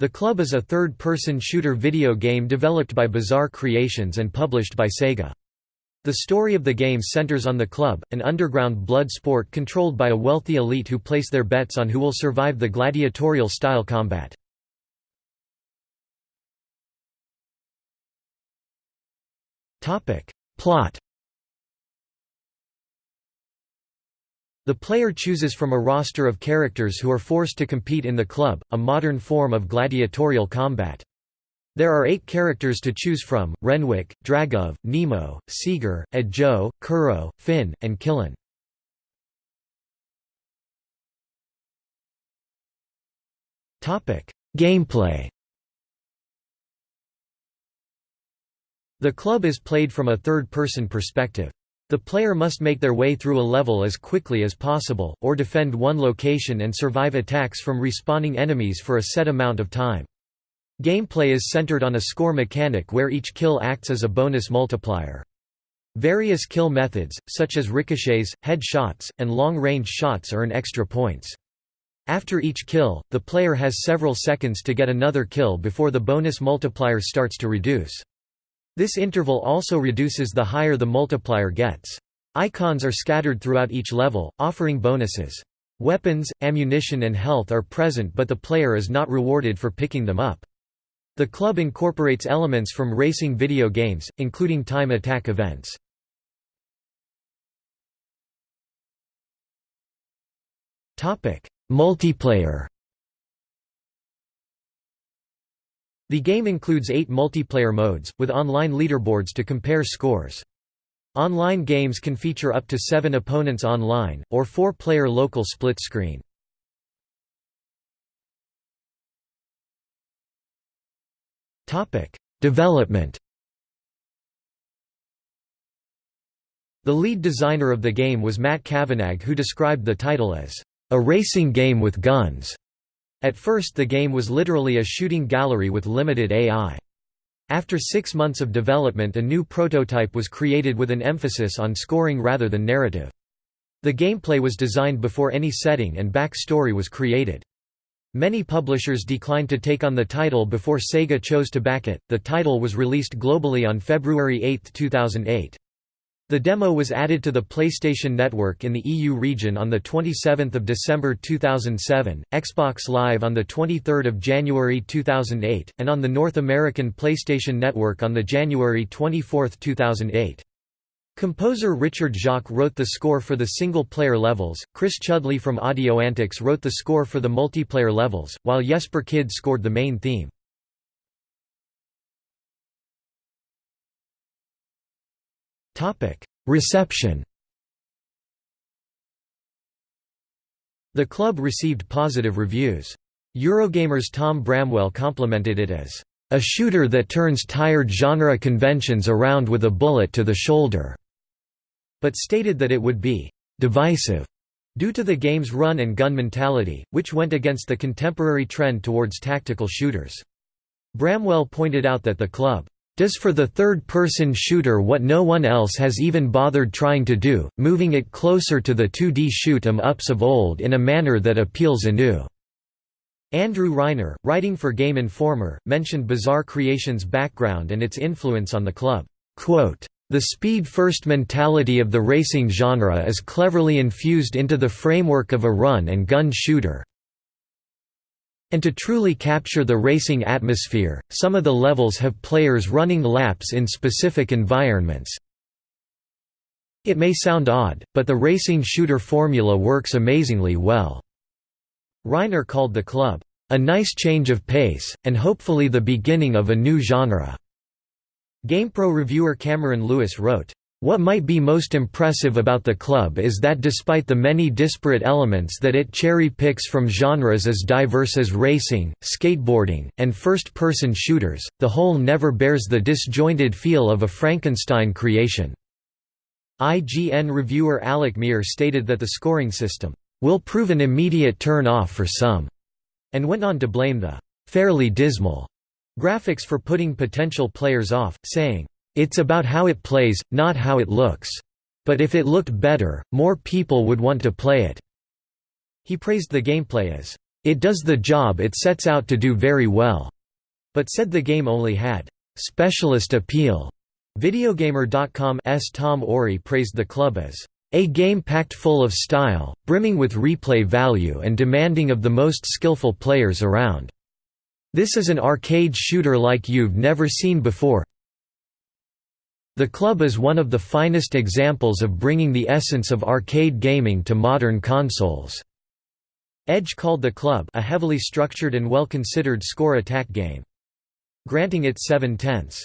The Club is a third-person shooter video game developed by Bizarre Creations and published by Sega. The story of the game centers on the Club, an underground blood sport controlled by a wealthy elite who place their bets on who will survive the gladiatorial-style combat. Plot The player chooses from a roster of characters who are forced to compete in the club, a modern form of gladiatorial combat. There are eight characters to choose from, Renwick, Dragov, Nemo, Seeger, Edjo, Kuro, Finn, and Killen. Gameplay The club is played from a third-person perspective. The player must make their way through a level as quickly as possible, or defend one location and survive attacks from respawning enemies for a set amount of time. Gameplay is centered on a score mechanic where each kill acts as a bonus multiplier. Various kill methods, such as ricochets, head shots, and long-range shots earn extra points. After each kill, the player has several seconds to get another kill before the bonus multiplier starts to reduce. This interval also reduces the higher the multiplier gets. Icons are scattered throughout each level, offering bonuses. Weapons, ammunition and health are present but the player is not rewarded for picking them up. The club incorporates elements from racing video games, including time attack events. Multiplayer The game includes eight multiplayer modes, with online leaderboards to compare scores. Online games can feature up to seven opponents online, or four-player local split screen. Development The lead designer of the game was Matt Cavanagh who described the title as, "...a racing game with guns." At first the game was literally a shooting gallery with limited AI. After six months of development a new prototype was created with an emphasis on scoring rather than narrative. The gameplay was designed before any setting and backstory was created. Many publishers declined to take on the title before Sega chose to back it. The title was released globally on February 8, 2008. The demo was added to the PlayStation Network in the EU region on 27 December 2007, Xbox Live on 23 January 2008, and on the North American PlayStation Network on the January 24, 2008. Composer Richard Jacques wrote the score for the single-player levels, Chris Chudley from Audio Antics wrote the score for the multiplayer levels, while Jesper Kyd scored the main theme. Reception The club received positive reviews. Eurogamer's Tom Bramwell complimented it as, "...a shooter that turns tired genre conventions around with a bullet to the shoulder", but stated that it would be "...divisive", due to the game's run-and-gun mentality, which went against the contemporary trend towards tactical shooters. Bramwell pointed out that the club does for the third-person shooter what no one else has even bothered trying to do, moving it closer to the 2D shoot-em-ups of old in a manner that appeals anew." Andrew Reiner, writing for Game Informer, mentioned Bizarre Creations' background and its influence on the club. Quote, the speed-first mentality of the racing genre is cleverly infused into the framework of a run-and-gun shooter, and to truly capture the racing atmosphere, some of the levels have players running laps in specific environments. It may sound odd, but the racing shooter formula works amazingly well." Reiner called the club, "...a nice change of pace, and hopefully the beginning of a new genre." GamePro reviewer Cameron Lewis wrote, what might be most impressive about the club is that despite the many disparate elements that it cherry-picks from genres as diverse as racing, skateboarding, and first-person shooters, the whole never bears the disjointed feel of a Frankenstein creation. IGN reviewer Alec Meer stated that the scoring system, "...will prove an immediate turn-off for some," and went on to blame the "...fairly dismal," graphics for putting potential players off, saying, it's about how it plays, not how it looks. But if it looked better, more people would want to play it." He praised the gameplay as, It does the job it sets out to do very well, but said the game only had specialist appeal. Videogamer.com's Tom Orry praised the club as a game packed full of style, brimming with replay value and demanding of the most skillful players around. This is an arcade shooter like you've never seen before. The club is one of the finest examples of bringing the essence of arcade gaming to modern consoles. Edge called the club a heavily structured and well-considered score attack game. Granting it 7 tenths